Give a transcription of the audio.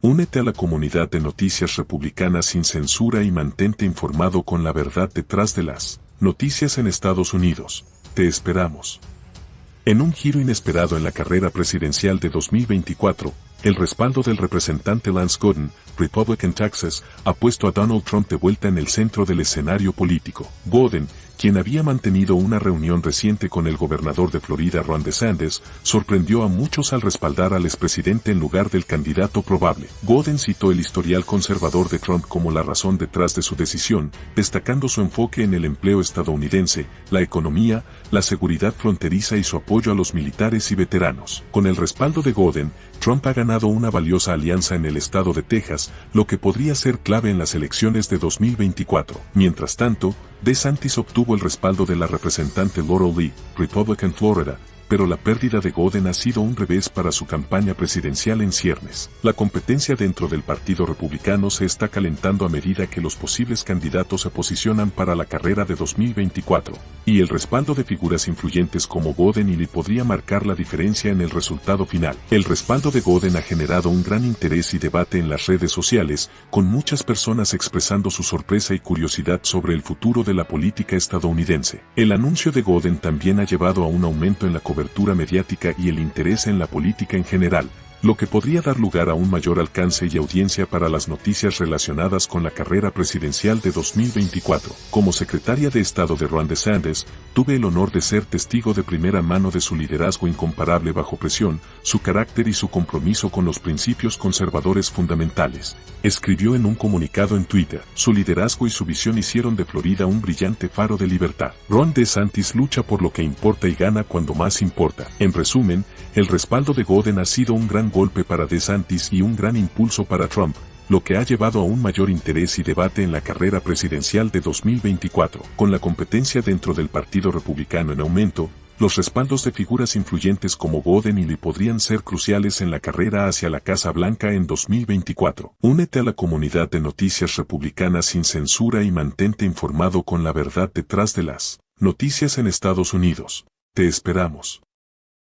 Únete a la comunidad de noticias republicanas sin censura y mantente informado con la verdad detrás de las noticias en Estados Unidos. Te esperamos. En un giro inesperado en la carrera presidencial de 2024, el respaldo del representante Lance Godin, Republican Texas, ha puesto a Donald Trump de vuelta en el centro del escenario político. Godin, quien había mantenido una reunión reciente con el gobernador de Florida Ron DeSantis, sorprendió a muchos al respaldar al expresidente en lugar del candidato probable. Godin citó el historial conservador de Trump como la razón detrás de su decisión, destacando su enfoque en el empleo estadounidense, la economía, la seguridad fronteriza y su apoyo a los militares y veteranos. Con el respaldo de Godin, Trump ha ganado una valiosa alianza en el estado de Texas, lo que podría ser clave en las elecciones de 2024. Mientras tanto, DeSantis obtuvo el respaldo de la representante Laurel Lee, Republican Florida, pero la pérdida de Godin ha sido un revés para su campaña presidencial en ciernes. La competencia dentro del Partido Republicano se está calentando a medida que los posibles candidatos se posicionan para la carrera de 2024, y el respaldo de figuras influyentes como Godin y Lee podría marcar la diferencia en el resultado final. El respaldo de Godin ha generado un gran interés y debate en las redes sociales, con muchas personas expresando su sorpresa y curiosidad sobre el futuro de la política estadounidense. El anuncio de Godin también ha llevado a un aumento en la cobertura cobertura mediática y el interés en la política en general, lo que podría dar lugar a un mayor alcance y audiencia para las noticias relacionadas con la carrera presidencial de 2024. Como secretaria de Estado de Ron DeSantis, tuve el honor de ser testigo de primera mano de su liderazgo incomparable bajo presión, su carácter y su compromiso con los principios conservadores fundamentales. Escribió en un comunicado en Twitter, su liderazgo y su visión hicieron de Florida un brillante faro de libertad. Ron DeSantis lucha por lo que importa y gana cuando más importa. En resumen, el respaldo de Godin ha sido un gran golpe para DeSantis y un gran impulso para Trump, lo que ha llevado a un mayor interés y debate en la carrera presidencial de 2024. Con la competencia dentro del Partido Republicano en aumento, los respaldos de figuras influyentes como Godin y Lee podrían ser cruciales en la carrera hacia la Casa Blanca en 2024. Únete a la comunidad de noticias republicanas sin censura y mantente informado con la verdad detrás de las noticias en Estados Unidos. Te esperamos.